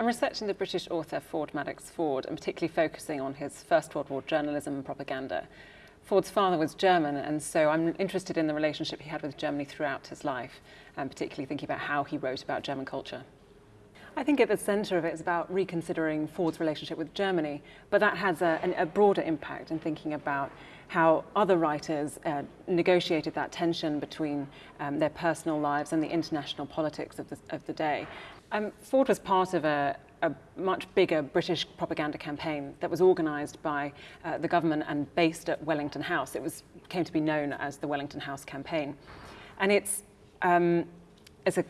I'm researching the British author Ford Madox Ford and particularly focusing on his First World War journalism and propaganda. Ford's father was German and so I'm interested in the relationship he had with Germany throughout his life and particularly thinking about how he wrote about German culture. I think at the centre of it is about reconsidering Ford's relationship with Germany, but that has a, a broader impact in thinking about how other writers uh, negotiated that tension between um, their personal lives and the international politics of the, of the day. Um, Ford was part of a, a, much bigger British propaganda campaign that was organised by uh, the government and based at Wellington House. It was came to be known as the Wellington House campaign. And it's, um, it's a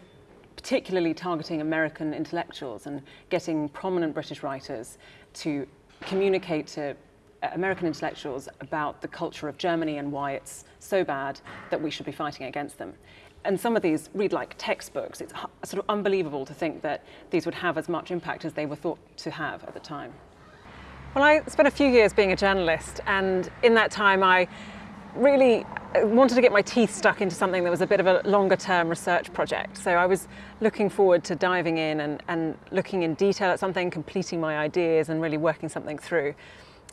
particularly targeting American intellectuals and getting prominent British writers to communicate to uh, American intellectuals about the culture of Germany and why it's so bad that we should be fighting against them and some of these read like textbooks. It's sort of unbelievable to think that these would have as much impact as they were thought to have at the time. Well, I spent a few years being a journalist and in that time I really uh, wanted to get my teeth stuck into something that was a bit of a longer term research project. So I was looking forward to diving in and, and looking in detail at something, completing my ideas and really working something through.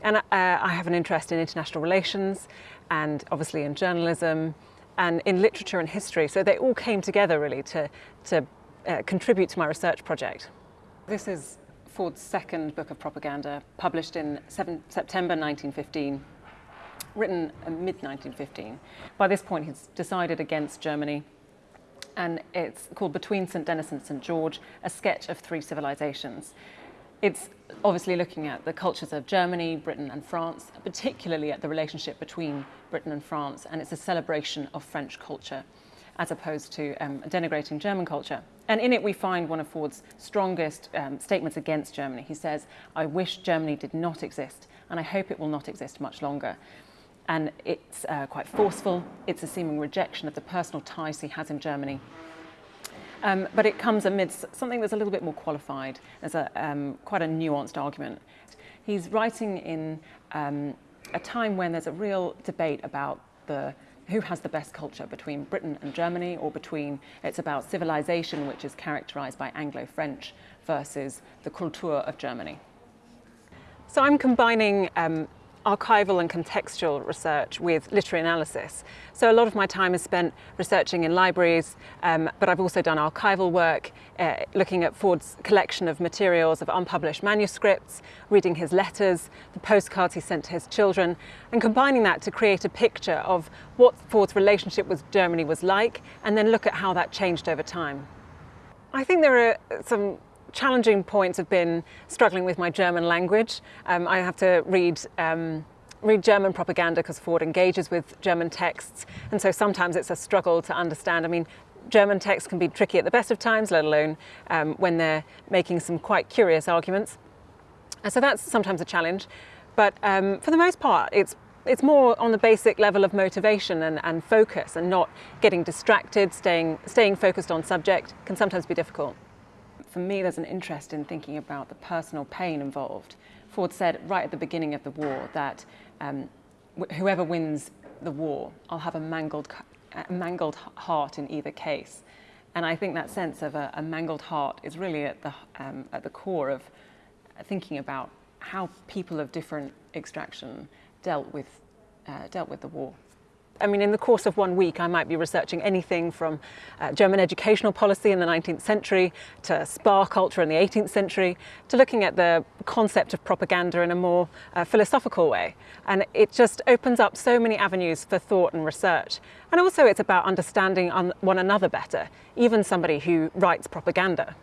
And uh, I have an interest in international relations and obviously in journalism, and in literature and history. So they all came together really to, to uh, contribute to my research project. This is Ford's second book of propaganda, published in seven, September 1915, written mid-1915. By this point, he's decided against Germany, and it's called Between St. Denis and St. George, a sketch of three civilizations. It's obviously looking at the cultures of Germany, Britain and France, particularly at the relationship between Britain and France, and it's a celebration of French culture as opposed to um, denigrating German culture. And in it we find one of Ford's strongest um, statements against Germany. He says, I wish Germany did not exist, and I hope it will not exist much longer. And it's uh, quite forceful, it's a seeming rejection of the personal ties he has in Germany um, but it comes amidst something that's a little bit more qualified. There's a, um, quite a nuanced argument. He's writing in um, a time when there's a real debate about the who has the best culture between Britain and Germany or between it's about civilization which is characterized by Anglo-French versus the Kultur of Germany. So I'm combining um, archival and contextual research with literary analysis. So a lot of my time is spent researching in libraries, um, but I've also done archival work, uh, looking at Ford's collection of materials of unpublished manuscripts, reading his letters, the postcards he sent to his children, and combining that to create a picture of what Ford's relationship with Germany was like, and then look at how that changed over time. I think there are some challenging points have been struggling with my German language. Um, I have to read um, read German propaganda because Ford engages with German texts and so sometimes it's a struggle to understand. I mean, German texts can be tricky at the best of times, let alone um, when they're making some quite curious arguments. And so that's sometimes a challenge. But um, for the most part, it's it's more on the basic level of motivation and, and focus and not getting distracted, staying, staying focused on subject can sometimes be difficult for me, there's an interest in thinking about the personal pain involved. Ford said right at the beginning of the war that um, whoever wins the war, I'll have a mangled, a mangled heart in either case. And I think that sense of a, a mangled heart is really at the, um, at the core of thinking about how people of different extraction dealt with, uh, dealt with the war. I mean, in the course of one week, I might be researching anything from uh, German educational policy in the 19th century to spa culture in the 18th century to looking at the concept of propaganda in a more uh, philosophical way. And it just opens up so many avenues for thought and research. And also it's about understanding one another better, even somebody who writes propaganda.